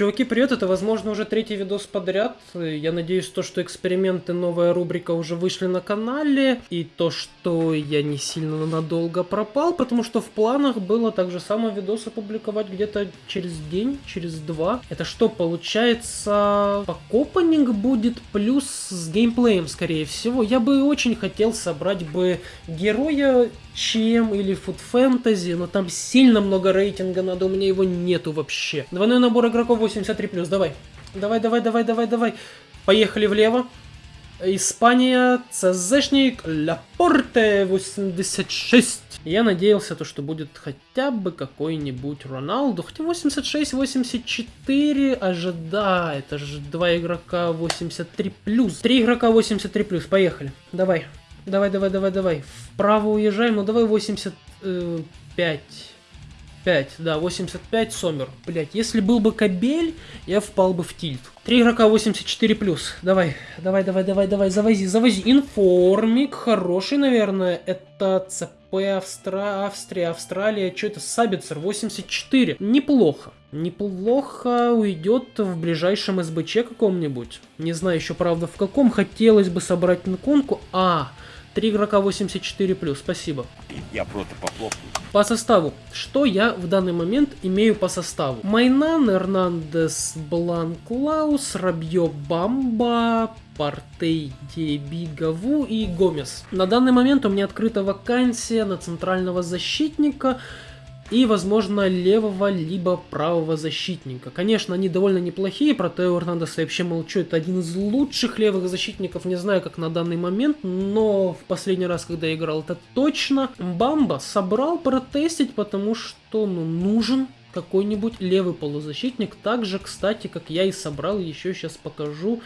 Чуваки, привет, это, возможно, уже третий видос подряд. Я надеюсь, то, что эксперименты, новая рубрика уже вышли на канале, и то, что я не сильно надолго пропал, потому что в планах было так же самое видос опубликовать где-то через день, через два. Это что, получается, покопанинг будет плюс с геймплеем, скорее всего. Я бы очень хотел собрать бы героя чем или Food Fantasy, но там сильно много рейтинга надо, у меня его нету вообще. Двойной набор игроков 83+, давай. Давай, давай, давай, давай, давай. Поехали влево. Испания, ЦЗшник, Лапорте 86. Я надеялся, то, что будет хотя бы какой-нибудь Роналду. Хотя 86-84 ожида. Это же два игрока 83+. Три игрока 83+. Поехали. Давай. Давай, давай, давай, давай. Вправо уезжаем. Ну давай 85. 5, да, 85 Сомер. Блять, если был бы Кабель, я впал бы в тильт. 3 игрока 84 плюс. Давай, давай, давай, давай, давай, завози, завози. Информик, хороший, наверное. Это ЦП Австра... Австрия, Австралия. Что это? Сабицер, 84. Неплохо. Неплохо уйдет в ближайшем СБЧ каком-нибудь. Не знаю еще, правда, в каком. Хотелось бы собрать инконку. А, 3 игрока 84+, спасибо. Я просто похлопаю. По составу. Что я в данный момент имею по составу? Майнан, Эрнандес, Бланклаус, Рабье Бамба, Партей, Дебигаву и Гомес. На данный момент у меня открыта вакансия на центрального защитника и, возможно, левого либо правого защитника. Конечно, они довольно неплохие, про Тео Эрнандеса вообще молчу, это один из лучших левых защитников, не знаю, как на данный момент, но в последний раз, когда я играл, это точно. Бамба собрал протестить, потому что, ну, нужен какой-нибудь левый полузащитник, так же, кстати, как я и собрал, еще сейчас покажу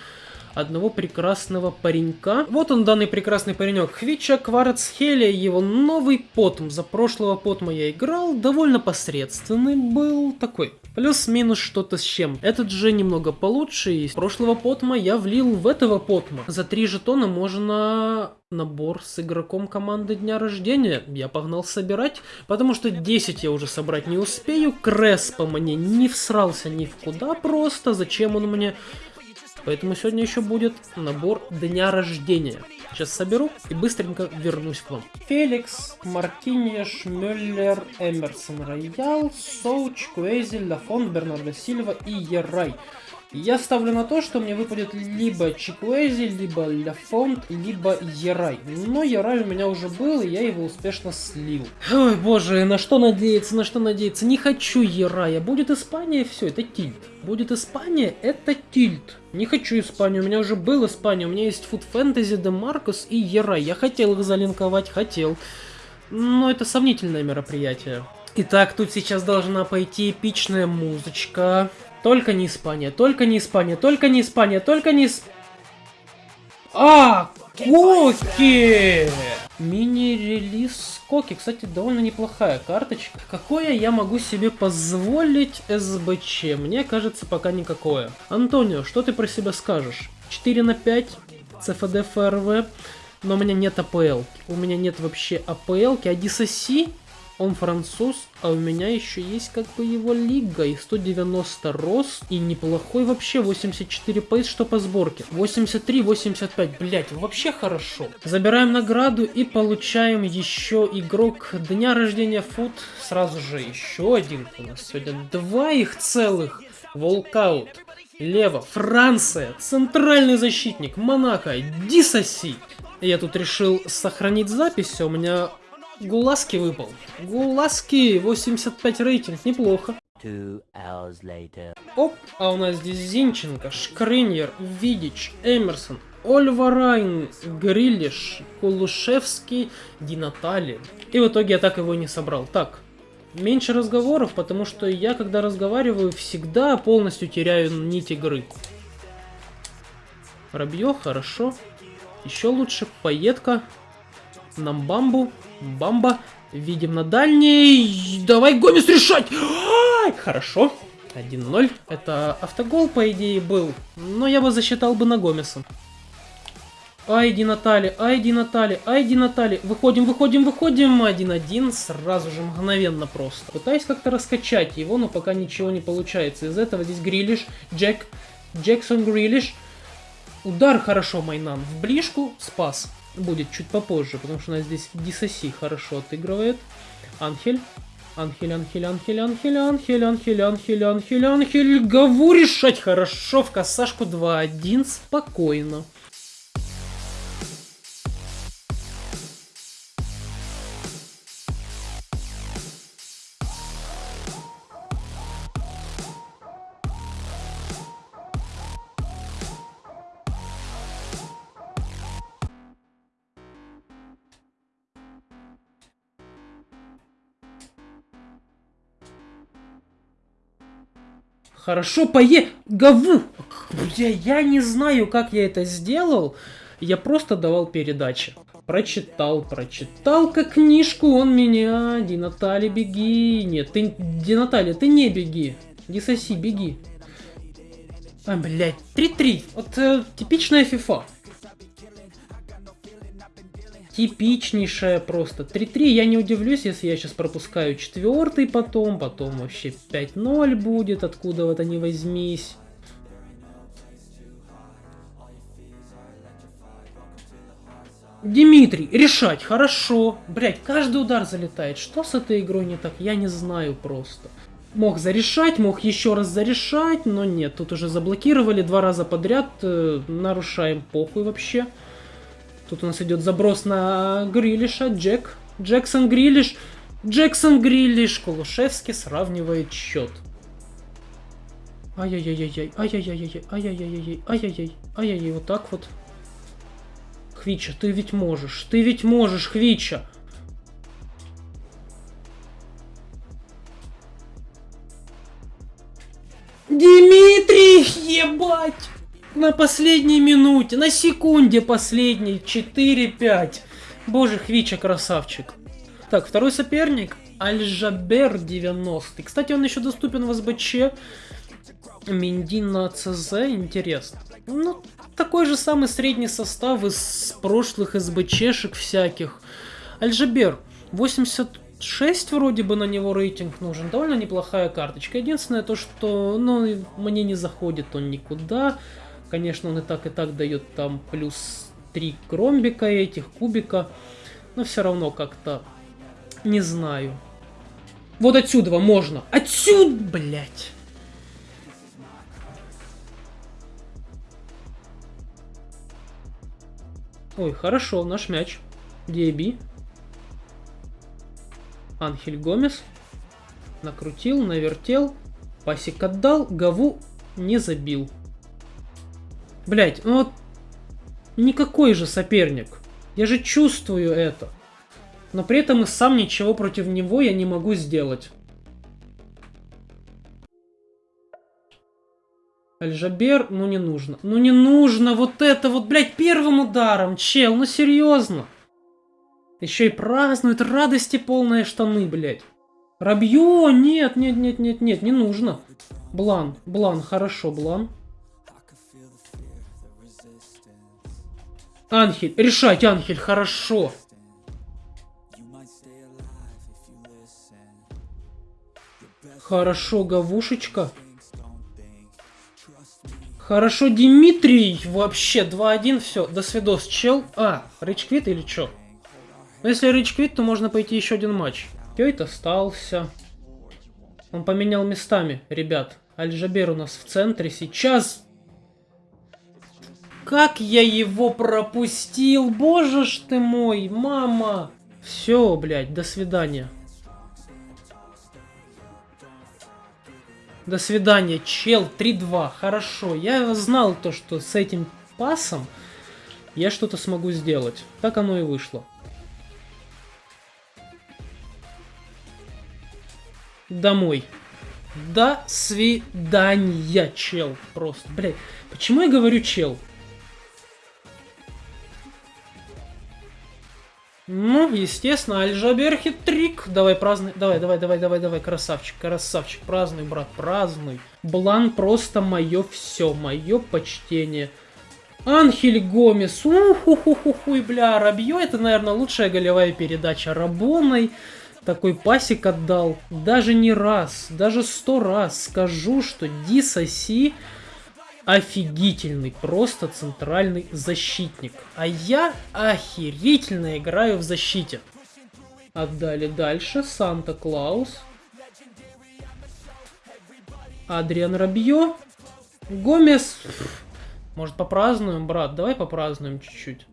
одного прекрасного паренька. Вот он, данный прекрасный паренек. Хвича Кварцхелия, его новый потм. За прошлого потма я играл, довольно посредственный был, такой Плюс-минус что-то с чем. Этот же немного получше, из прошлого потма я влил в этого потма. За 3 жетона можно набор с игроком команды дня рождения. Я погнал собирать, потому что 10 я уже собрать не успею. Крес по мне не всрался ни в куда просто. Зачем он мне? Поэтому сегодня еще будет набор дня рождения. Сейчас соберу и быстренько вернусь к вам. Феликс, Мартиньеш, Мюллер, Эмерсон Роял, Соуч, Куэзель, Лафон, Бернардо Сильва и Ерай. Я ставлю на то, что мне выпадет либо Чикуэзи, либо Ляфонт, либо Ерай. Но Ерай у меня уже был, и я его успешно слил. Ой, боже, на что надеяться, на что надеяться? Не хочу Ерая. Будет Испания, все, это тильт. Будет Испания, это тильт. Не хочу Испанию, у меня уже был Испания, у меня есть Food Fantasy, Де Маркус и Ерай. Я хотел их залинковать, хотел. Но это сомнительное мероприятие. Итак, тут сейчас должна пойти эпичная музычка. Только не Испания, только не Испания, только не Испания, только не Исп... А, Коки! Мини-релиз Коки, кстати, довольно неплохая карточка. Какое я могу себе позволить СБЧ? Мне кажется, пока никакое. Антонио, что ты про себя скажешь? 4 на 5, ЦФД ФРВ, но у меня нет АПЛ. У меня нет вообще АПЛ, а DSC он француз, а у меня еще есть как бы его лига. И 190 рост, и неплохой вообще 84 пейс, что по сборке. 83, 85, блять, вообще хорошо. Забираем награду и получаем еще игрок дня рождения Фут. Сразу же еще один у нас сегодня. Два их целых. Волкаут. Лево, Франция, центральный защитник, Монако, Дисоси. Я тут решил сохранить запись, а у меня Гуласки выпал. Гуласки, 85 рейтинг, неплохо. Оп, а у нас здесь Зинченко, Шкриньер, Видич, Эмерсон, Ольварайн, Грилиш, Кулушевский, Динатали. И в итоге я так его не собрал. Так, меньше разговоров, потому что я, когда разговариваю, всегда полностью теряю нить игры. Рабье, хорошо. Еще лучше, Поедка. Нам бамбу. Бамба. Видим на дальней. Давай, Гомес, решать! Хорошо. 1-0. Это автогол, по идее, был. Но я бы засчитал бы на Гомеса. Айди Натали, Айди Натали, Айди Натали. Выходим, выходим, выходим. 1-1. Сразу же, мгновенно просто. Пытаюсь как-то раскачать его, но пока ничего не получается. Из этого здесь Грилиш, Джек, Джексон Грилиш. Удар хорошо, Майнан. В ближку спас. Будет чуть попозже, потому что у нас здесь Дисоси хорошо отыгрывает. Анхель. Анхель, Анхель, Анхель, Анхель, Анхель, Анхель, Анхель, Анхель, Анхель. Гаву решать хорошо. В косашку 2-1. Спокойно. Хорошо, пое... Гаву! Бля, я не знаю, как я это сделал. Я просто давал передачи. Прочитал, прочитал как книжку, он меня... Ди Натали, беги. Нет, ты... Ди Натали, ты не беги. Ди Соси, беги. А, блядь, 3-3. Вот э, типичная FIFA типичнейшая просто. 3-3, я не удивлюсь, если я сейчас пропускаю четвертый потом, потом вообще 5-0 будет, откуда вот они возьмись. Дмитрий, решать, хорошо. Блять, каждый удар залетает. Что с этой игрой не так, я не знаю просто. Мог зарешать, мог еще раз зарешать, но нет, тут уже заблокировали два раза подряд. Э, нарушаем похуй вообще. Тут у нас идет заброс на Грилиша. Джек. Джексон Грилиш. Джексон Грилиш. Кулушевский сравнивает счет. Ай-яй-яй-яй. Ай-яй-яй-яй. Ай-яй-яй-яй. Ай-яй-яй. Ай-яй-яй. Вот так вот. Хвича, ты ведь можешь. Ты ведь можешь, Хвича. Дмитрий, ебать! На последней минуте, на секунде последней, 4-5. Боже, Хвича красавчик. Так, второй соперник, Альжабер 90. Кстати, он еще доступен в СБЧ. Миндин на ЦЗ, интересно. Ну, такой же самый средний состав из прошлых СБЧшек всяких. Альжабер, 86 вроде бы на него рейтинг нужен. Довольно неплохая карточка. Единственное то, что ну, мне не заходит он никуда. Конечно, он и так, и так дает там плюс 3 кромбика этих, кубика. Но все равно как-то не знаю. Вот отсюда можно. Отсюда, блядь. Ой, хорошо, наш мяч. Диэби. Анхель Гомес. Накрутил, навертел. Пасик отдал. Гаву не забил. Блять, ну вот никакой же соперник. Я же чувствую это. Но при этом и сам ничего против него я не могу сделать. Альжабер, ну не нужно. Ну не нужно вот это вот, блядь, первым ударом, чел, ну серьезно. Еще и празднуют радости полные штаны, блядь. Рабье, нет, нет, нет, нет, нет, не нужно. Блан, Блан, хорошо, Блан. Анхель, решать, Анхель, хорошо. Хорошо, Гавушечка. Хорошо, Дмитрий. Вообще, 2-1, все. До свидос, чел. А, рейчквит или что? Ну, если рейчквит, то можно пойти еще один матч. Кейт остался. Он поменял местами, ребят. Альжабер у нас в центре. Сейчас как я его пропустил? Боже ж ты мой, мама! Все, блядь, до свидания. До свидания, чел, 3-2, хорошо. Я знал то, что с этим пасом я что-то смогу сделать. Так оно и вышло. Домой. До свидания, чел. Просто, блядь. Почему я говорю чел? Ну, естественно, Альжабер хитрик. Давай празднуй. Давай, давай, давай, давай, давай, красавчик, красавчик. Празднуй, брат, празднуй. Блан просто мое все, мое почтение. Анхель Гомес. Уху-ху-ху-ху, бля, Рабьё, это, наверное, лучшая голевая передача Рабоной. Такой пасик отдал. Даже не раз, даже сто раз скажу, что Дисоси офигительный, просто центральный защитник. А я охерительно играю в защите. Отдали дальше. Санта-Клаус. Адриан Рабьё. Гомес. Может попразднуем, брат? Давай попразднуем чуть-чуть.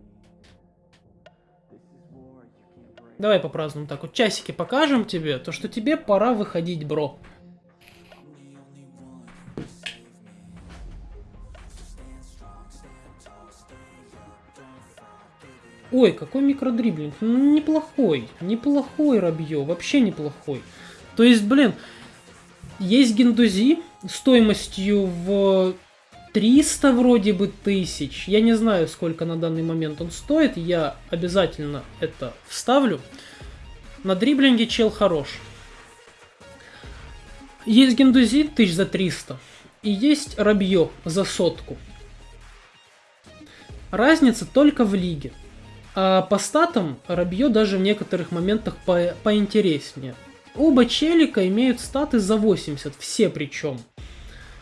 Давай попразднуем так вот. Часики покажем тебе, то что тебе пора выходить, бро. Ой, какой микродриблинг. Ну, неплохой. Неплохой Рабье. Вообще неплохой. То есть, блин, есть Гендузи стоимостью в 300 вроде бы тысяч. Я не знаю, сколько на данный момент он стоит. Я обязательно это вставлю. На дриблинге чел хорош. Есть Гендузи тысяч за 300. И есть Рабье за сотку. Разница только в лиге. А по статам Рабье даже в некоторых моментах по поинтереснее. Оба челика имеют статы за 80, все причем.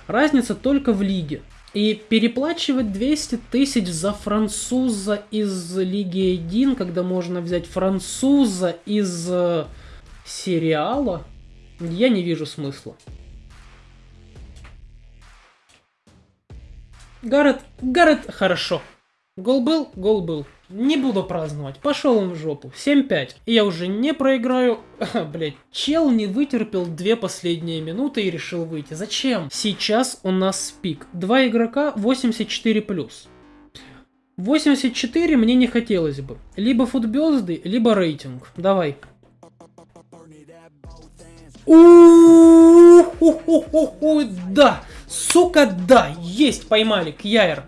Разница только в лиге. И переплачивать 200 тысяч за француза из Лиги 1, когда можно взять француза из э, сериала, я не вижу смысла. Гаррет, Гаррет, хорошо. Гол был, гол был. Не буду праздновать. Пошел он в жопу. 7-5. И я уже не проиграю. Блять, чел не вытерпел две последние минуты и решил выйти. Зачем? Сейчас у нас пик. Два игрока 84+. 84 мне не хотелось бы. Либо футбезды, либо рейтинг. Давай. Да! Сука, да! Есть, поймали, Кьяер.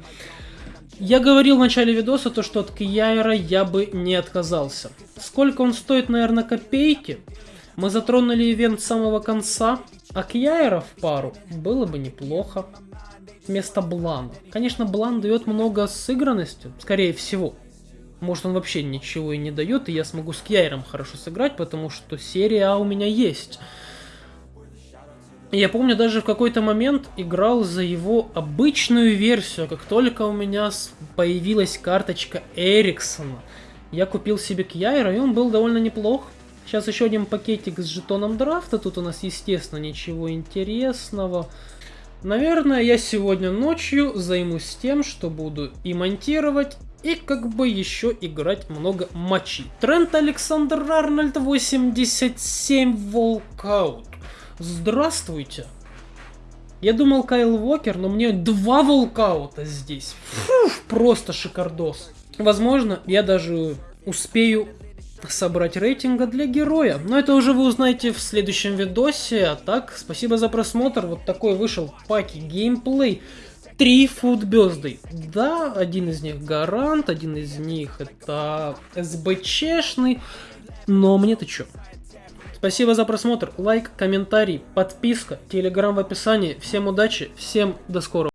Я говорил в начале видоса, то, что от Кияера я бы не отказался. Сколько он стоит, наверное, копейки? Мы затронули ивент с самого конца, а Кияера в пару было бы неплохо. Вместо Блана. Конечно, Блан дает много сыгранности, скорее всего. Может, он вообще ничего и не дает, и я смогу с Кьяером хорошо сыграть, потому что серия А у меня есть. Я помню, даже в какой-то момент играл за его обычную версию. Как только у меня появилась карточка Эриксона, я купил себе Кьяйра, и он был довольно неплох. Сейчас еще один пакетик с жетоном драфта. Тут у нас, естественно, ничего интересного. Наверное, я сегодня ночью займусь тем, что буду и монтировать, и как бы еще играть много матчей. Трент Александр Арнольд 87 волкаут. Здравствуйте. Я думал Кайл Уокер, но мне два волкаута здесь. Фу, просто шикардос. Возможно, я даже успею собрать рейтинга для героя. Но это уже вы узнаете в следующем видосе. А так, спасибо за просмотр. Вот такой вышел паки геймплей. Три футбезды. Да, один из них гарант, один из них это СБЧшный. Но мне-то чё? Спасибо за просмотр, лайк, комментарий, подписка, телеграм в описании. Всем удачи, всем до скорого.